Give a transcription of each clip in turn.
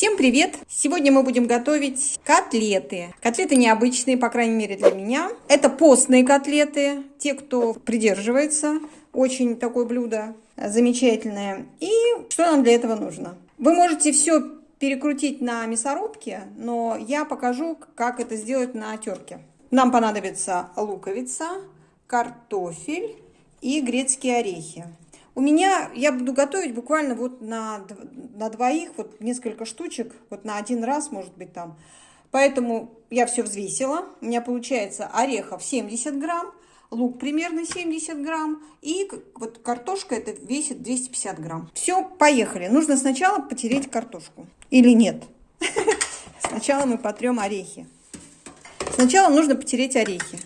Всем привет! Сегодня мы будем готовить котлеты. Котлеты необычные, по крайней мере для меня. Это постные котлеты. Те, кто придерживается, очень такое блюдо замечательное. И что нам для этого нужно? Вы можете все перекрутить на мясорубке, но я покажу, как это сделать на терке. Нам понадобится луковица, картофель и грецкие орехи. У меня, я буду готовить буквально вот на, на двоих, вот несколько штучек, вот на один раз, может быть, там. Поэтому я все взвесила. У меня получается орехов 70 грамм, лук примерно 70 грамм, и вот картошка это весит 250 грамм. Все, поехали. Нужно сначала потереть картошку. Или нет? Сначала мы потрем орехи. Сначала нужно потереть орехи.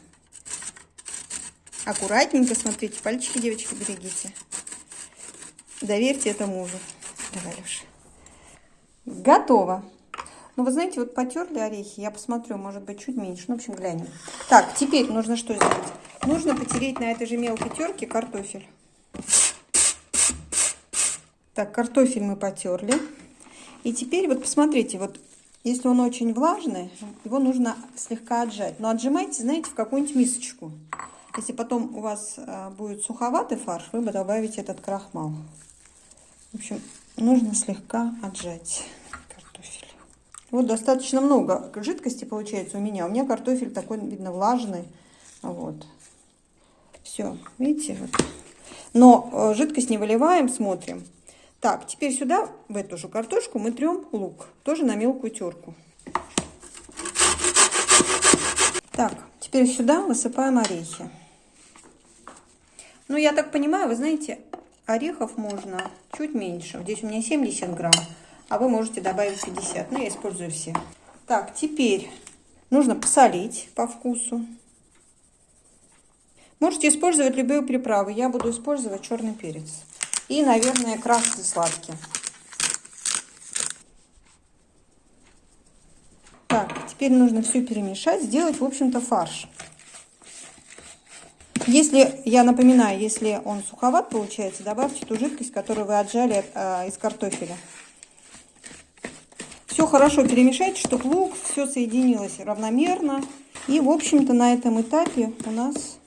Аккуратненько, смотрите, пальчики, девочки, берегите. Доверьте это мужу. Давай, Леша. Готово. Ну, вы знаете, вот потерли орехи. Я посмотрю, может быть, чуть меньше. Ну, в общем, глянем. Так, теперь нужно что сделать? Нужно потереть на этой же мелкой терке картофель. Так, картофель мы потерли. И теперь вот посмотрите, вот если он очень влажный, его нужно слегка отжать. Но отжимайте, знаете, в какую-нибудь мисочку. Если потом у вас а, будет суховатый фарш, вы добавите этот крахмал. В общем, нужно слегка отжать картофель. Вот достаточно много жидкости получается у меня. У меня картофель такой, видно, влажный. Вот. Все, видите? Вот. Но э, жидкость не выливаем, смотрим. Так, теперь сюда, в эту же картошку, мы трем лук. Тоже на мелкую терку. Так, теперь сюда высыпаем орехи. Ну, я так понимаю, вы знаете, Орехов можно чуть меньше. Здесь у меня 70 грамм, а вы можете добавить 50. Ну, я использую все. Так, теперь нужно посолить по вкусу. Можете использовать любые приправы. Я буду использовать черный перец. И, наверное, красный сладкий. Так, теперь нужно все перемешать, сделать, в общем-то, фарш. Если, я напоминаю, если он суховат получается, добавьте ту жидкость, которую вы отжали э, из картофеля. Все хорошо перемешайте, чтобы лук все соединилось равномерно. И, в общем-то, на этом этапе у нас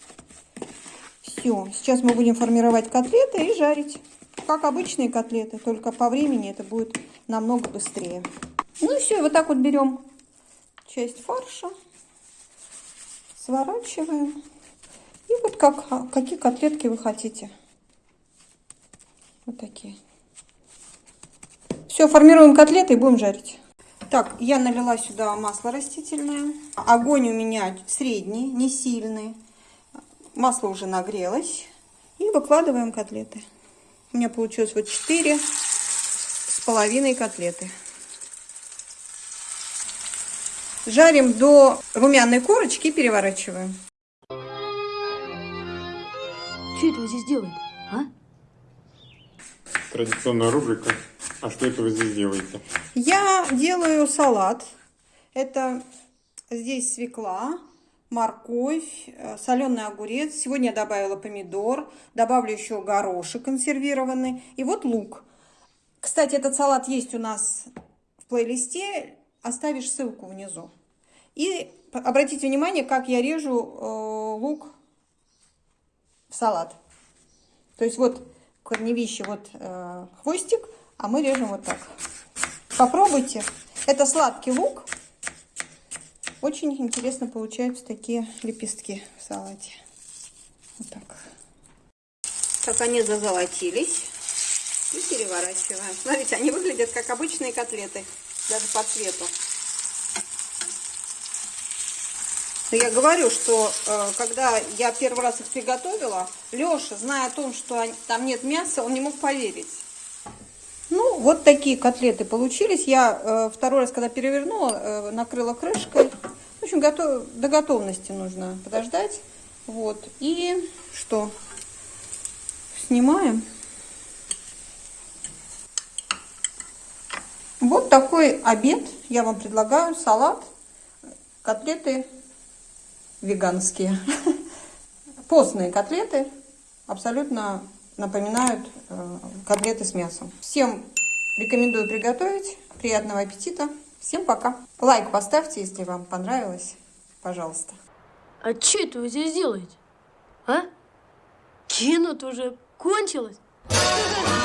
все. Сейчас мы будем формировать котлеты и жарить. Как обычные котлеты, только по времени это будет намного быстрее. Ну и все, вот так вот берем часть фарша, сворачиваем. И вот как, а, какие котлетки вы хотите. Вот такие. Все, формируем котлеты и будем жарить. Так, я налила сюда масло растительное. Огонь у меня средний, не сильный. Масло уже нагрелось. И выкладываем котлеты. У меня получилось вот 4 с половиной котлеты. Жарим до румяной корочки и переворачиваем. Что это вы здесь делаете, а? Традиционная рубрика. А что это вы здесь делаете? Я делаю салат. Это здесь свекла, морковь, э, соленый огурец. Сегодня я добавила помидор. Добавлю еще горошек консервированный. И вот лук. Кстати, этот салат есть у нас в плейлисте. Оставишь ссылку внизу. И обратите внимание, как я режу э, лук в салат. То есть вот корневище, вот э, хвостик, а мы режем вот так. Попробуйте. Это сладкий лук. Очень интересно получаются такие лепестки в салате. Вот так. Так они зазолотились. И переворачиваем. Смотрите, они выглядят как обычные котлеты, даже по цвету. Но я говорю, что э, когда я первый раз их приготовила, Леша, зная о том, что там нет мяса, он не мог поверить. Ну, вот такие котлеты получились. Я э, второй раз, когда перевернула, э, накрыла крышкой. В общем, готов, до готовности нужно подождать. Вот. И что? Снимаем. Вот такой обед я вам предлагаю. Салат, котлеты веганские. Постные котлеты абсолютно напоминают э, котлеты с мясом. Всем Рекомендую приготовить. Приятного аппетита. Всем пока. Лайк поставьте, если вам понравилось. Пожалуйста. А что это вы здесь делаете? А? Кино-то уже кончилось.